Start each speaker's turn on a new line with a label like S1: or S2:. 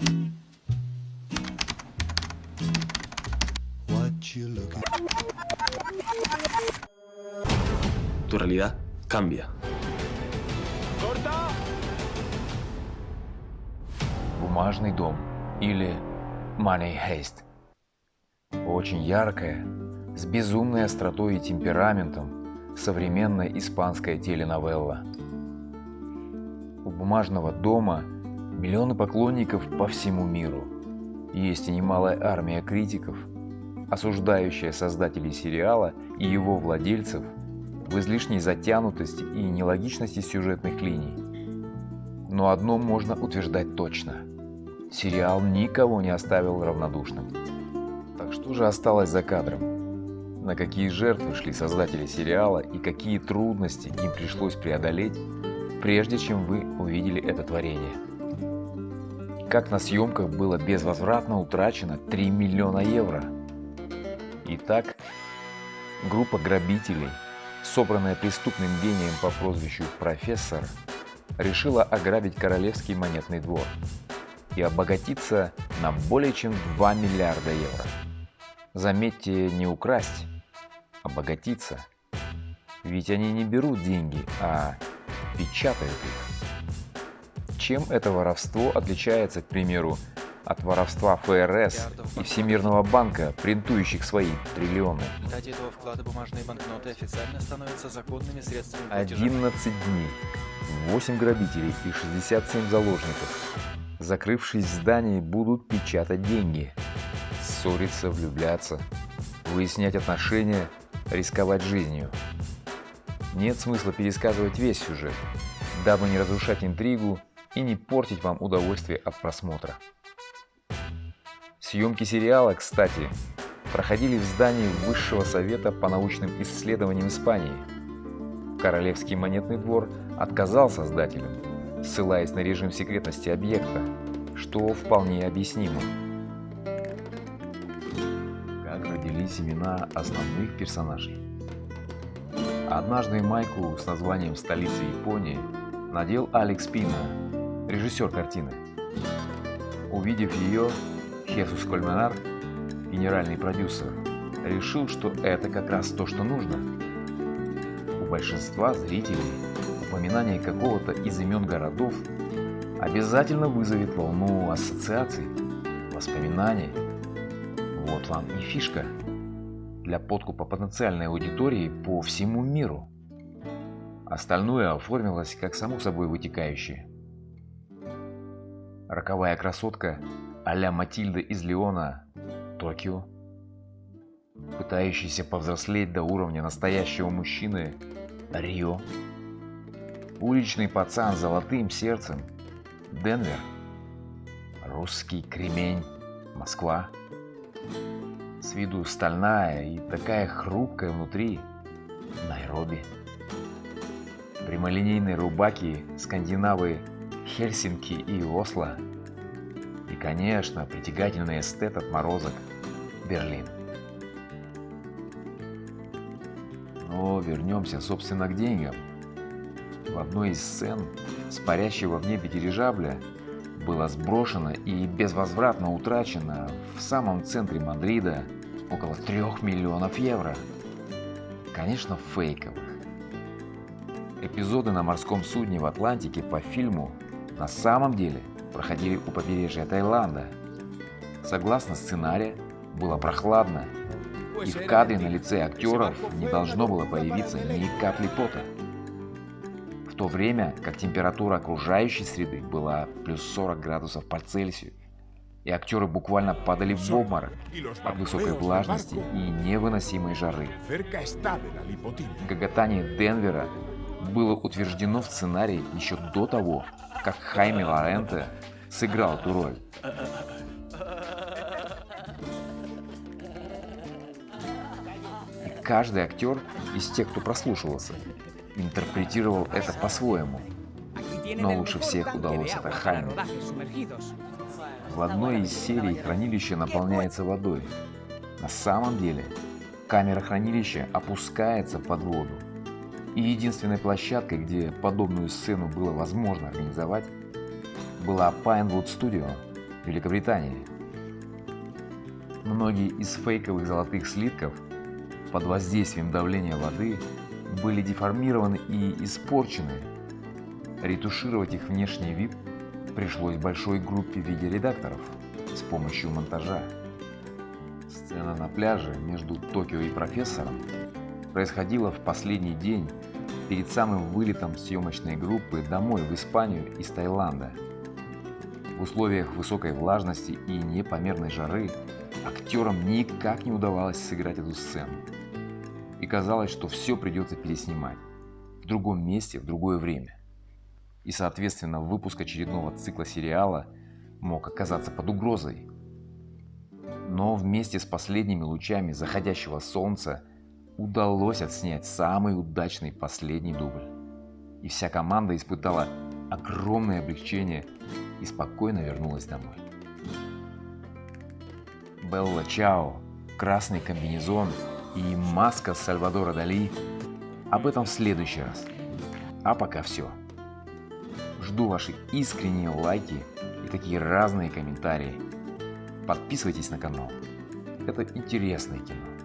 S1: Tu realidad cambia.
S2: Бумажный дом или Money Heist. Очень яркая, с безумной остротой и темпераментом современная испанская теленовелла. У бумажного дома миллионы поклонников по всему миру. Есть и немалая армия критиков, осуждающая создателей сериала и его владельцев в излишней затянутости и нелогичности сюжетных линий. Но одно можно утверждать точно. Сериал никого не оставил равнодушным. Так что же осталось за кадром? На какие жертвы шли создатели сериала и какие трудности им пришлось преодолеть, прежде чем вы увидели это творение? Как на съемках было безвозвратно утрачено 3 миллиона евро? Итак, группа грабителей – собранная преступным гением по прозвищу «Профессор», решила ограбить Королевский монетный двор и обогатиться на более чем 2 миллиарда евро. Заметьте, не украсть, обогатиться. Ведь они не берут деньги, а печатают их. Чем это воровство отличается, к примеру, от воровства ФРС и Всемирного банка, принтующих свои триллионы.
S3: Этого вклада бумажные банкноты официально становятся законными средствами платежа.
S2: 11 дней, 8 грабителей и 67 заложников, закрывшись в здании, будут печатать деньги, ссориться, влюбляться, выяснять отношения, рисковать жизнью. Нет смысла пересказывать весь сюжет, дабы не разрушать интригу и не портить вам удовольствие от просмотра. Съемки сериала, кстати, проходили в здании Высшего Совета по научным исследованиям Испании. Королевский монетный двор отказал создателям, ссылаясь на режим секретности объекта, что вполне объяснимо. Как родились имена основных персонажей? Однажды майку с названием «Столица Японии» надел Алекс Пина, режиссер картины. Увидев ее, Хесус Кольменар, генеральный продюсер, решил, что это как раз то, что нужно. У большинства зрителей упоминание какого-то из имен городов обязательно вызовет волну ассоциаций, воспоминаний. Вот вам и фишка для подкупа потенциальной аудитории по всему миру. Остальное оформилось как само собой вытекающее. Роковая красотка а-ля Матильда из Леона, Токио, пытающийся повзрослеть до уровня настоящего мужчины, Рио, уличный пацан с золотым сердцем, Денвер, русский кремень, Москва, с виду стальная и такая хрупкая внутри, Найроби, прямолинейные рубаки, скандинавы, Хельсинки и Осло, и, конечно, притягательный эстет отморозок Берлин. Но вернемся, собственно, к деньгам. В одной из сцен с парящего в небе дирижабля было сброшено и безвозвратно утрачено в самом центре Мадрида около трех миллионов евро. Конечно, фейковых. Эпизоды на морском судне в Атлантике по фильму на самом деле проходили у побережья Таиланда. Согласно сценарию, было прохладно, и в кадре на лице актеров не должно было появиться ни капли пота. В то время как температура окружающей среды была плюс 40 градусов по Цельсию, и актеры буквально падали в обморок от высокой влажности и невыносимой жары. Гоготание Денвера было утверждено в сценарии еще до того, как Хайме Лоренте сыграл эту роль. И каждый актер из тех, кто прослушивался, интерпретировал это по-своему. Но лучше всех удалось это Хайме. В одной из серий хранилище наполняется водой. На самом деле камера хранилища опускается под воду. И единственной площадкой, где подобную сцену было возможно организовать, была Pinewood Studio, Великобритании. Многие из фейковых золотых слитков под воздействием давления воды были деформированы и испорчены. Ретушировать их внешний вид пришлось большой группе видеоредакторов с помощью монтажа. Сцена на пляже между Токио и профессором происходила в последний день перед самым вылетом съемочной группы домой в Испанию из Таиланда. В условиях высокой влажности и непомерной жары актерам никак не удавалось сыграть эту сцену. И казалось, что все придется переснимать в другом месте, в другое время. И, соответственно, выпуск очередного цикла сериала мог оказаться под угрозой. Но вместе с последними лучами заходящего солнца удалось отснять самый удачный последний дубль. И вся команда испытала огромное облегчение и спокойно вернулась домой. Белла Чао, красный комбинезон и маска Сальвадора Дали. Об этом в следующий раз. А пока все. Жду ваши искренние лайки и такие разные комментарии. Подписывайтесь на канал. Это интересное кино.